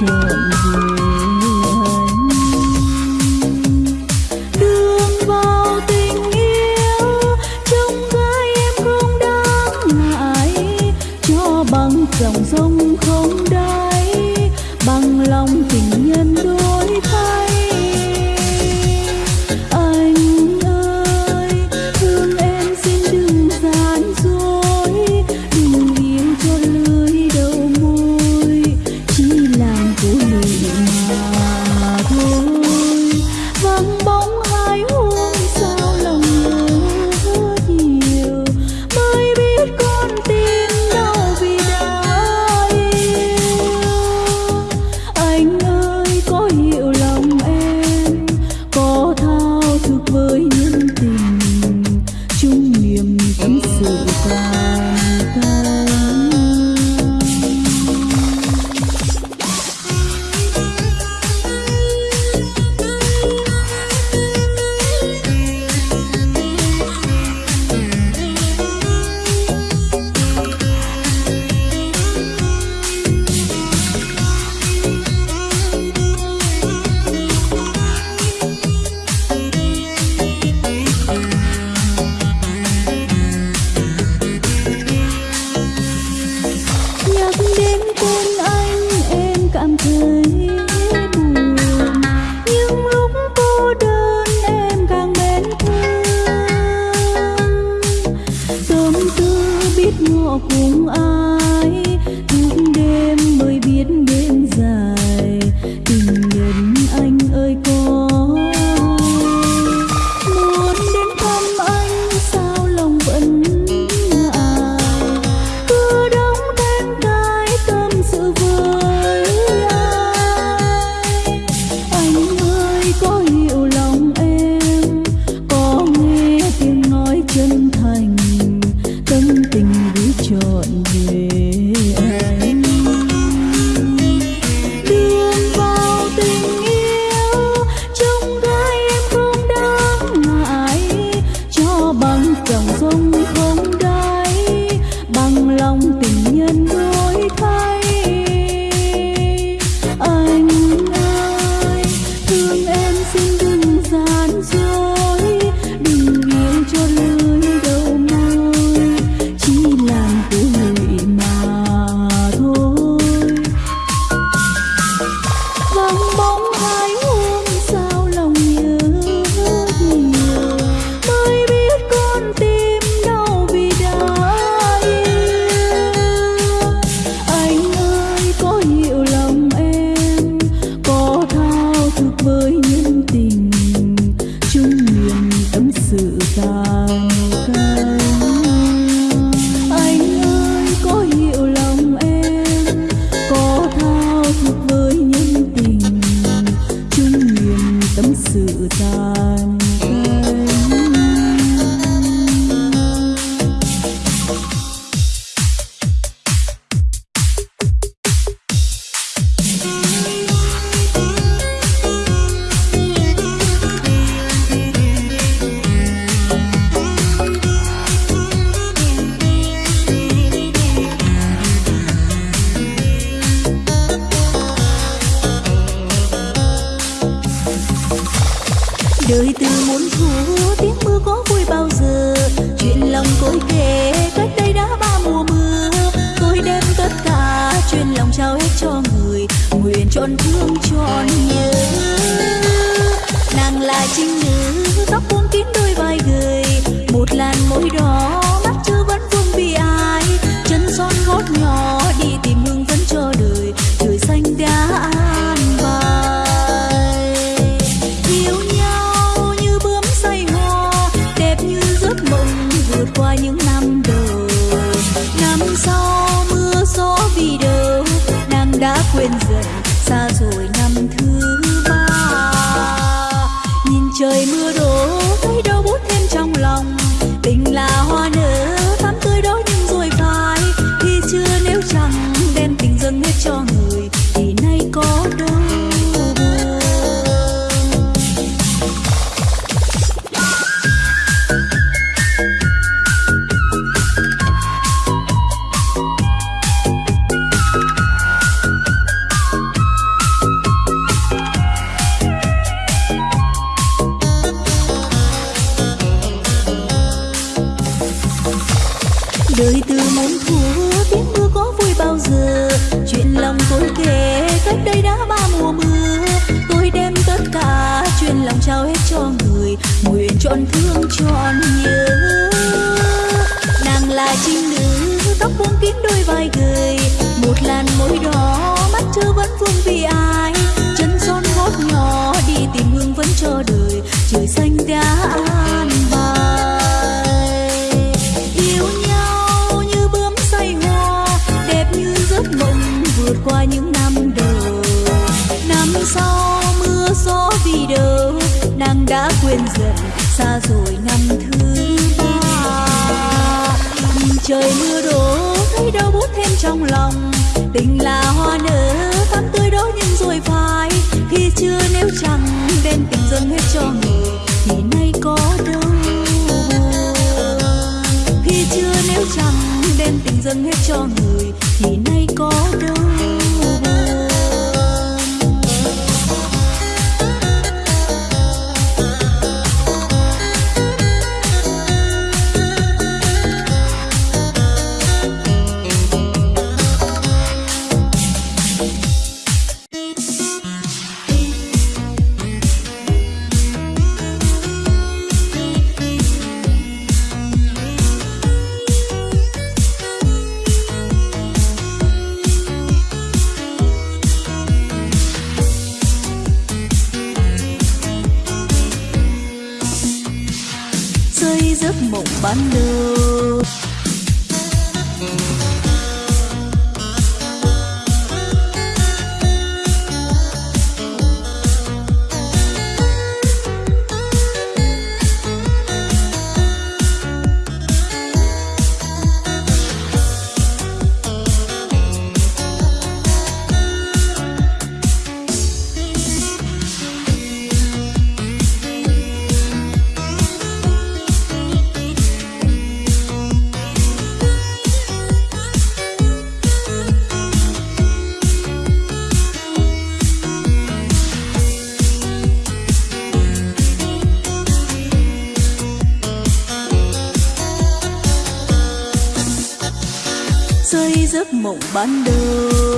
chuyện gì? biết nên dài đời từ muốn thua tiếng mưa có vui bao giờ? Chuyện lòng côi kể, cách đây đã ba mùa mưa. Tôi đem tất cả, chuyện lòng trao hết cho người. Nguyện trọn thương trọn nhớ. Nàng là trinh nữ, tóc buông kín đôi vai gờ vượt qua những năm đời. trong lòng. Tình là hoa nở, thắm tươi đó nhưng rồi phai. Khi chưa nếu chẳng đem tình dâng hết cho người. Thì nay có đâu. Khi chưa nếu chẳng đem tình dâng hết cho người. Thì nay có đâu. ban đầu say giấc mộng ban đầu.